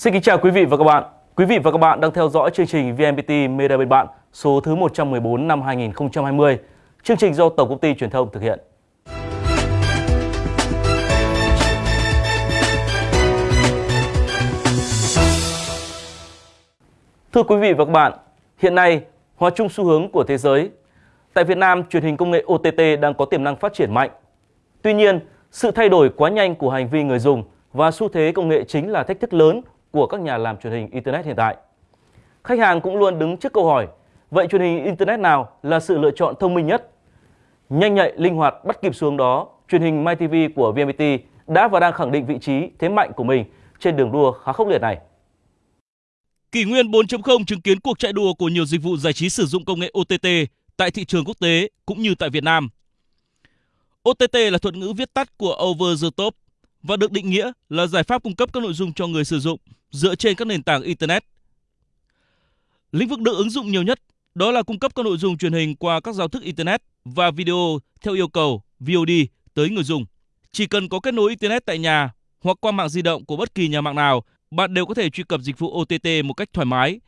Xin kính chào quý vị và các bạn. Quý vị và các bạn đang theo dõi chương trình VNPT Media Bên Bạn số thứ 114 năm 2020. Chương trình do Tổng công ty Truyền thông thực hiện. Thưa quý vị và các bạn, hiện nay hòa chung xu hướng của thế giới. Tại Việt Nam, truyền hình công nghệ OTT đang có tiềm năng phát triển mạnh. Tuy nhiên, sự thay đổi quá nhanh của hành vi người dùng và xu thế công nghệ chính là thách thức lớn của các nhà làm truyền hình Internet hiện tại. Khách hàng cũng luôn đứng trước câu hỏi, vậy truyền hình Internet nào là sự lựa chọn thông minh nhất? Nhanh nhạy, linh hoạt, bắt kịp xuống đó, truyền hình MyTV của VMT đã và đang khẳng định vị trí, thế mạnh của mình trên đường đua khá khốc liệt này. Kỷ nguyên 4.0 chứng kiến cuộc chạy đua của nhiều dịch vụ giải trí sử dụng công nghệ OTT tại thị trường quốc tế cũng như tại Việt Nam. OTT là thuật ngữ viết tắt của Over the Top và được định nghĩa là giải pháp cung cấp các nội dung cho người sử dụng dựa trên các nền tảng Internet. Lĩnh vực được ứng dụng nhiều nhất đó là cung cấp các nội dung truyền hình qua các giao thức Internet và video theo yêu cầu VOD tới người dùng. Chỉ cần có kết nối Internet tại nhà hoặc qua mạng di động của bất kỳ nhà mạng nào, bạn đều có thể truy cập dịch vụ OTT một cách thoải mái.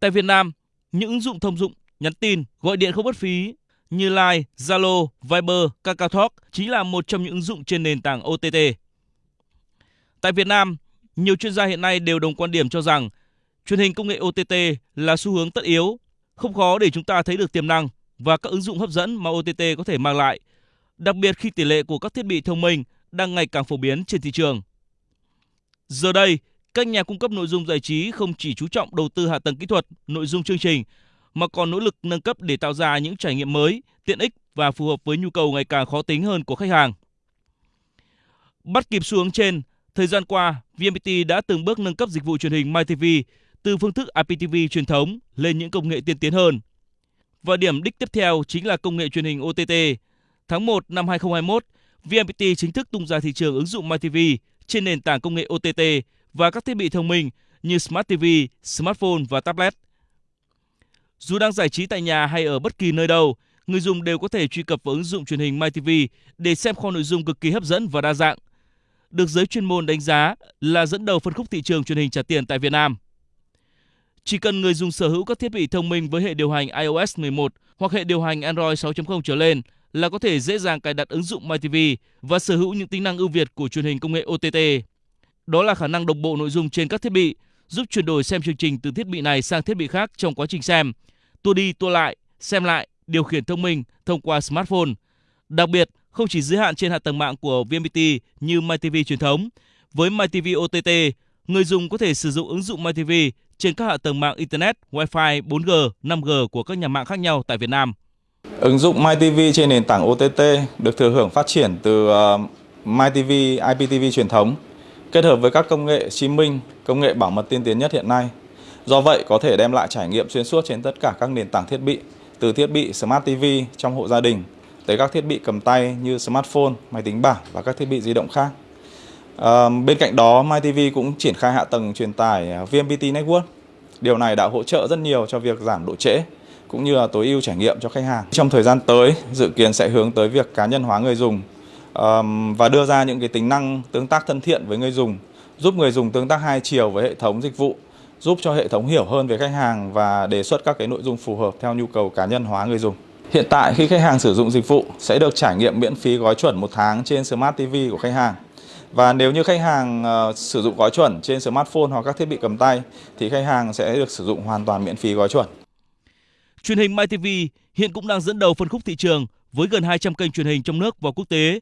Tại Việt Nam, những ứng dụng thông dụng, nhắn tin, gọi điện không mất phí như Line, Zalo, Viber, KakaoTalk chính là một trong những ứng dụng trên nền tảng OTT. Tại Việt Nam, nhiều chuyên gia hiện nay đều đồng quan điểm cho rằng truyền hình công nghệ OTT là xu hướng tất yếu, không khó để chúng ta thấy được tiềm năng và các ứng dụng hấp dẫn mà OTT có thể mang lại, đặc biệt khi tỷ lệ của các thiết bị thông minh đang ngày càng phổ biến trên thị trường. Giờ đây, các nhà cung cấp nội dung giải trí không chỉ chú trọng đầu tư hạ tầng kỹ thuật, nội dung chương trình mà còn nỗ lực nâng cấp để tạo ra những trải nghiệm mới, tiện ích và phù hợp với nhu cầu ngày càng khó tính hơn của khách hàng. Bắt kịp xu hướng trên, Thời gian qua, VNPT đã từng bước nâng cấp dịch vụ truyền hình MyTV từ phương thức IPTV truyền thống lên những công nghệ tiên tiến hơn. Và điểm đích tiếp theo chính là công nghệ truyền hình OTT. Tháng 1 năm 2021, VNPT chính thức tung ra thị trường ứng dụng MyTV trên nền tảng công nghệ OTT và các thiết bị thông minh như Smart TV, smartphone và tablet. Dù đang giải trí tại nhà hay ở bất kỳ nơi đâu, người dùng đều có thể truy cập vào ứng dụng truyền hình MyTV để xem kho nội dung cực kỳ hấp dẫn và đa dạng – được giới chuyên môn đánh giá là dẫn đầu phân khúc thị trường truyền hình trả tiền tại Việt Nam. Chỉ cần người dùng sở hữu các thiết bị thông minh với hệ điều hành iOS 11 hoặc hệ điều hành Android 6.0 trở lên là có thể dễ dàng cài đặt ứng dụng MyTV và sở hữu những tính năng ưu việt của truyền hình công nghệ OTT. Đó là khả năng đồng bộ nội dung trên các thiết bị, giúp chuyển đổi xem chương trình từ thiết bị này sang thiết bị khác trong quá trình xem, tua đi tua lại, xem lại, điều khiển thông minh thông qua smartphone. Đặc biệt, không chỉ giới hạn trên hạ tầng mạng của VNPT như MyTV truyền thống. Với MyTV OTT, người dùng có thể sử dụng ứng dụng MyTV trên các hạ tầng mạng Internet, Wi-Fi, 4G, 5G của các nhà mạng khác nhau tại Việt Nam. Ứng dụng MyTV trên nền tảng OTT được thừa hưởng phát triển từ ờ, MyTV IPTV truyền thống kết hợp với các công nghệ streaming, công nghệ bảo mật tiên tiến nhất hiện nay. Do vậy có thể đem lại trải nghiệm xuyên suốt trên tất cả các nền tảng thiết bị, từ thiết bị Smart TV trong hộ gia đình tới các thiết bị cầm tay như smartphone, máy tính bảng và các thiết bị di động khác. À, bên cạnh đó, MyTV cũng triển khai hạ tầng truyền tải à, VMPT Network. Điều này đã hỗ trợ rất nhiều cho việc giảm độ trễ cũng như là tối ưu trải nghiệm cho khách hàng. Trong thời gian tới, dự kiến sẽ hướng tới việc cá nhân hóa người dùng um, và đưa ra những cái tính năng tương tác thân thiện với người dùng, giúp người dùng tương tác hai chiều với hệ thống dịch vụ, giúp cho hệ thống hiểu hơn về khách hàng và đề xuất các cái nội dung phù hợp theo nhu cầu cá nhân hóa người dùng. Hiện tại khi khách hàng sử dụng dịch vụ sẽ được trải nghiệm miễn phí gói chuẩn một tháng trên Smart TV của khách hàng. Và nếu như khách hàng uh, sử dụng gói chuẩn trên smartphone hoặc các thiết bị cầm tay thì khách hàng sẽ được sử dụng hoàn toàn miễn phí gói chuẩn. Truyền hình MyTV hiện cũng đang dẫn đầu phân khúc thị trường với gần 200 kênh truyền hình trong nước và quốc tế.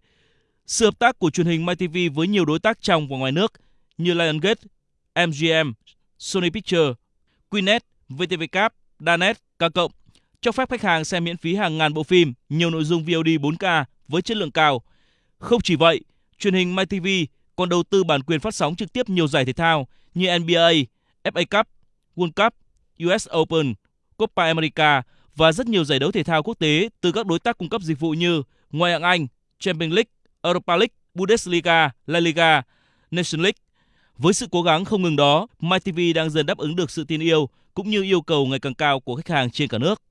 Sự hợp tác của truyền hình MyTV với nhiều đối tác trong và ngoài nước như Lionsgate, MGM, Sony Pictures, Quinet, VTVcap, Danet, K cộng cho phép khách hàng xem miễn phí hàng ngàn bộ phim, nhiều nội dung VOD 4K với chất lượng cao. Không chỉ vậy, truyền hình MyTV còn đầu tư bản quyền phát sóng trực tiếp nhiều giải thể thao như NBA, FA Cup, World Cup, US Open, Copa America và rất nhiều giải đấu thể thao quốc tế từ các đối tác cung cấp dịch vụ như Ngoại hạng Anh, Champions League, Europa League, Bundesliga, La Liga, Nation League. Với sự cố gắng không ngừng đó, MyTV đang dần đáp ứng được sự tin yêu cũng như yêu cầu ngày càng cao của khách hàng trên cả nước.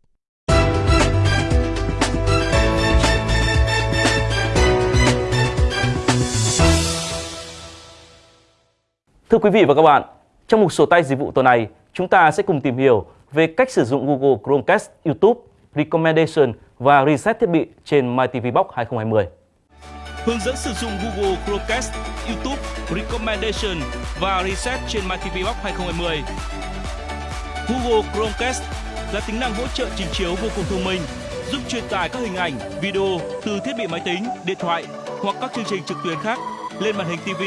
Thưa quý vị và các bạn, Trong mục sổ tay dịch vụ tuần này, chúng ta sẽ cùng tìm hiểu về cách sử dụng Google Chromecast, YouTube, Recommendation và Reset thiết bị trên MyTV Box 2020. Hướng dẫn sử dụng Google Chromecast, YouTube, Recommendation và Reset trên MyTV Box 2020. Google Chromecast là tính năng hỗ trợ trình chiếu vô cùng thông minh, giúp truyền tải các hình ảnh, video từ thiết bị máy tính, điện thoại hoặc các chương trình trực tuyến khác lên màn hình TV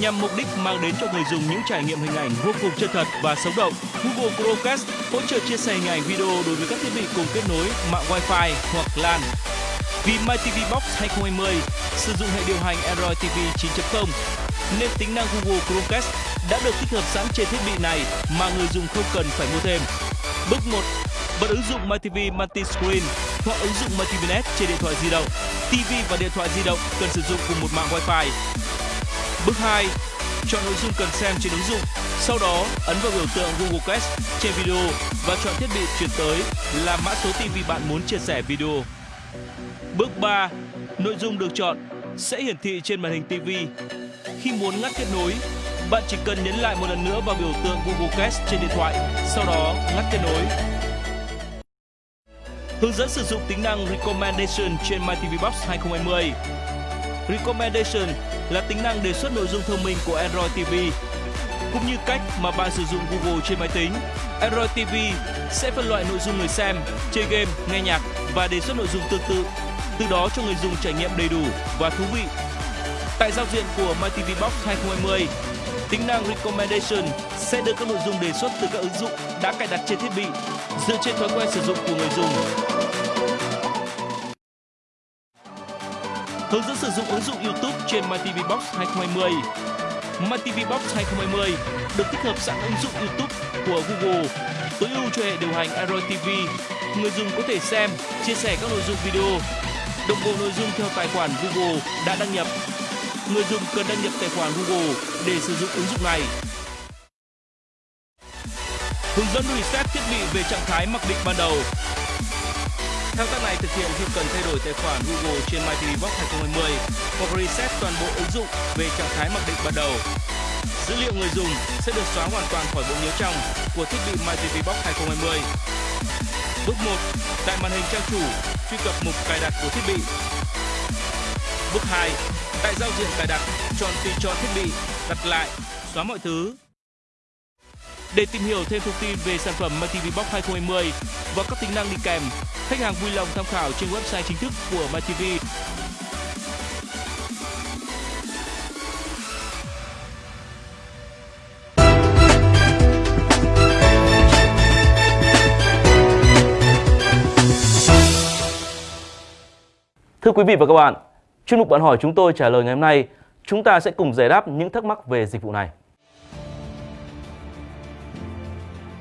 nhằm mục đích mang đến cho người dùng những trải nghiệm hình ảnh vô cùng chân thật và sống động. Google Chromecast hỗ trợ chia sẻ hình ảnh video đối với các thiết bị cùng kết nối mạng Wi-Fi hoặc LAN. Vì MyTV Box 2020 sử dụng hệ điều hành Android TV 9.0 nên tính năng Google Chromecast đã được tích hợp sẵn trên thiết bị này mà người dùng không cần phải mua thêm. Bước 1. Bật ứng dụng MyTV Multiscreen hoặc ứng dụng MyTVNet trên điện thoại di động. TV và điện thoại di động cần sử dụng cùng một mạng Wi-Fi. Bước 2. Chọn nội dung cần xem trên ứng dụng. Sau đó, ấn vào biểu tượng Google Cast trên video và chọn thiết bị chuyển tới là mã số TV bạn muốn chia sẻ video. Bước 3. Nội dung được chọn sẽ hiển thị trên màn hình TV. Khi muốn ngắt kết nối, bạn chỉ cần nhấn lại một lần nữa vào biểu tượng Google Cast trên điện thoại, sau đó ngắt kết nối. Hướng dẫn sử dụng tính năng Recommendation trên MyTV Box 2020. Recommendation là tính năng đề xuất nội dung thông minh của Android TV. Cũng như cách mà bạn sử dụng Google trên máy tính, Android TV sẽ phân loại nội dung người xem, chơi game, nghe nhạc và đề xuất nội dung tương tự, từ đó cho người dùng trải nghiệm đầy đủ và thú vị. Tại giao diện của MyTV Box 2020, tính năng Recommendation sẽ đưa các nội dung đề xuất từ các ứng dụng đã cài đặt trên thiết bị dựa trên thói quen sử dụng của người dùng. Hướng dẫn sử dụng ứng dụng YouTube trên MyTV Box 2020. MyTV Box 2020 được tích hợp sẵn ứng dụng YouTube của Google, tối ưu cho hệ điều hành Android TV. Người dùng có thể xem, chia sẻ các nội dung video, đồng bộ nội dung theo tài khoản Google đã đăng nhập. Người dùng cần đăng nhập tài khoản Google để sử dụng ứng dụng này. Hướng dẫn reset thiết bị về trạng thái mặc định ban đầu. Thao tác này thực hiện khi cần thay đổi tài khoản Google trên MyTV Box 2020 hoặc reset toàn bộ ứng dụng về trạng thái mặc định ban đầu. Dữ liệu người dùng sẽ được xóa hoàn toàn khỏi bộ nhớ trong của thiết bị MyTV Box 2020. Bước 1. Tại màn hình trang chủ, truy cập mục cài đặt của thiết bị. Bước 2. Tại giao diện cài đặt, chọn tùy chọn thiết bị, đặt lại, xóa mọi thứ. Để tìm hiểu thêm thông tin về sản phẩm MyTV Box 2020 và các tính năng đi kèm, khách hàng vui lòng tham khảo trên website chính thức của MyTV. Thưa quý vị và các bạn, chuyên mục bạn hỏi chúng tôi trả lời ngày hôm nay, chúng ta sẽ cùng giải đáp những thắc mắc về dịch vụ này.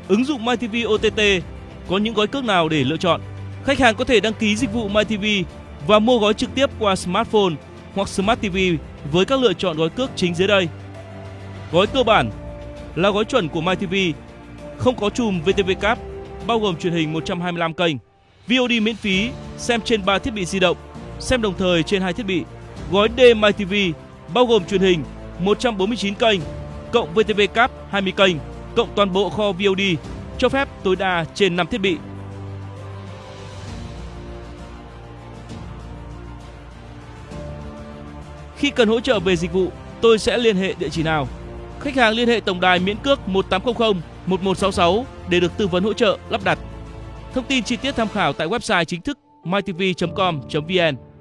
Ứng dụng MyTV OTT có những gói cước nào để lựa chọn? Khách hàng có thể đăng ký dịch vụ MyTV và mua gói trực tiếp qua smartphone hoặc Smart TV với các lựa chọn gói cước chính dưới đây. Gói cơ bản là gói chuẩn của MyTV, không có chùm VTV Cap, bao gồm truyền hình 125 kênh, VOD miễn phí, xem trên 3 thiết bị di động, xem đồng thời trên hai thiết bị. Gói D MyTV bao gồm truyền hình 149 kênh, cộng VTV Cap 20 kênh, cộng toàn bộ kho VOD cho phép tối đa trên 5 thiết bị. Khi cần hỗ trợ về dịch vụ, tôi sẽ liên hệ địa chỉ nào? Khách hàng liên hệ tổng đài miễn cước 1800 1166 để được tư vấn hỗ trợ lắp đặt. Thông tin chi tiết tham khảo tại website chính thức mytv.com.vn.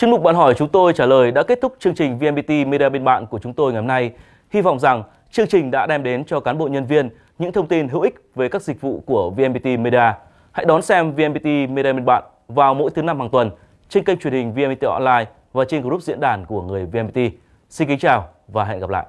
Chuyên mục bạn hỏi chúng tôi trả lời đã kết thúc chương trình VNPT Media bên bạn của chúng tôi ngày hôm nay. Hy vọng rằng chương trình đã đem đến cho cán bộ nhân viên những thông tin hữu ích về các dịch vụ của VNPT Media. Hãy đón xem VNPT Media bên bạn vào mỗi thứ năm hàng tuần trên kênh truyền hình VNPT Online và trên group diễn đàn của người VNPT. Xin kính chào và hẹn gặp lại.